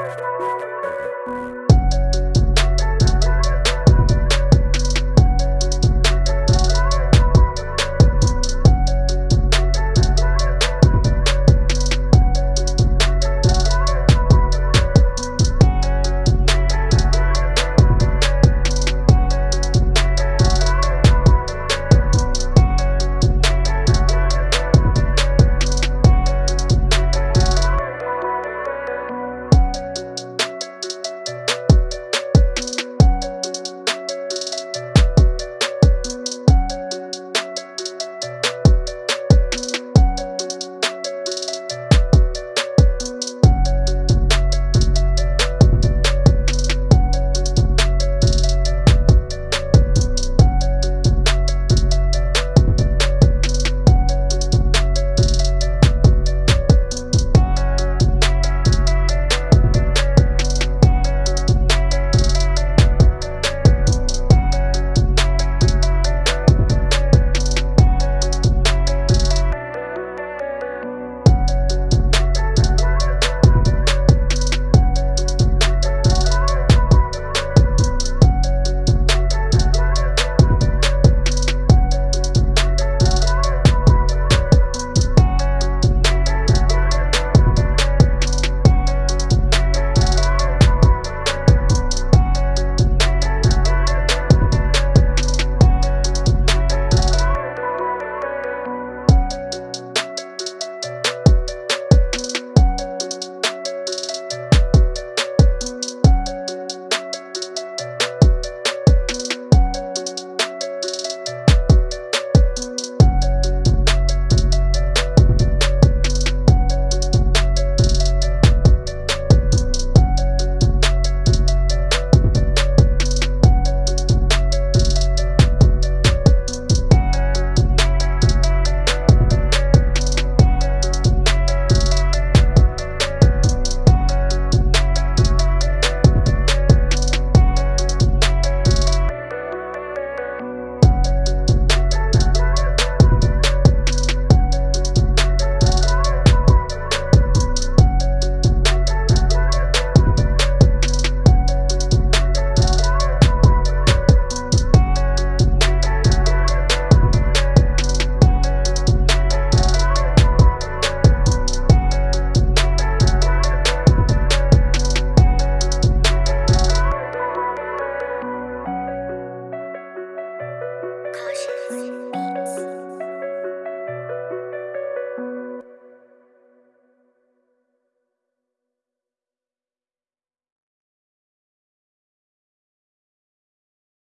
Música